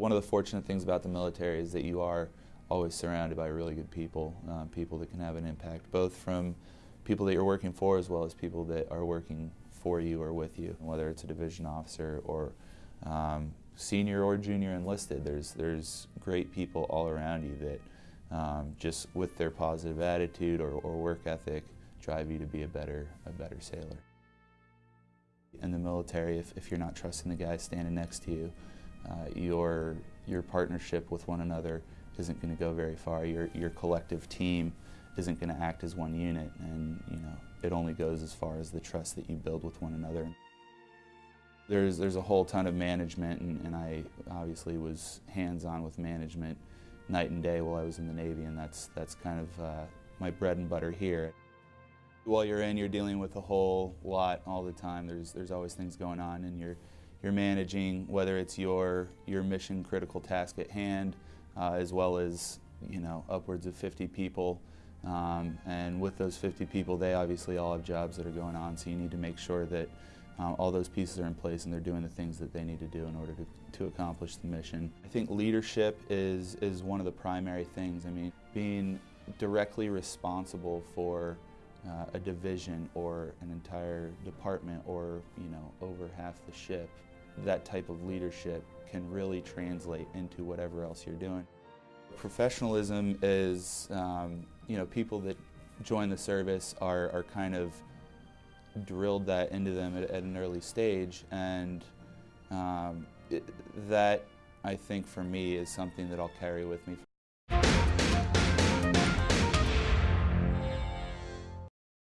One of the fortunate things about the military is that you are always surrounded by really good people, uh, people that can have an impact, both from people that you're working for as well as people that are working for you or with you, whether it's a division officer or um, senior or junior enlisted. There's, there's great people all around you that um, just with their positive attitude or, or work ethic drive you to be a better, a better sailor. In the military, if, if you're not trusting the guy standing next to you, uh, your, your partnership with one another isn't going to go very far. Your, your collective team isn't going to act as one unit and you know it only goes as far as the trust that you build with one another. There's, there's a whole ton of management and, and I obviously was hands-on with management night and day while I was in the Navy and that's, that's kind of uh, my bread and butter here. While you're in, you're dealing with a whole lot all the time. There's, there's always things going on and you're, you're managing whether it's your, your mission critical task at hand uh, as well as you know upwards of 50 people um, and with those 50 people they obviously all have jobs that are going on so you need to make sure that um, all those pieces are in place and they're doing the things that they need to do in order to, to accomplish the mission. I think leadership is, is one of the primary things. I mean being directly responsible for uh, a division or an entire department or you know over half the ship that type of leadership can really translate into whatever else you're doing. Professionalism is, um, you know, people that join the service are, are kind of drilled that into them at, at an early stage and um, it, that I think for me is something that I'll carry with me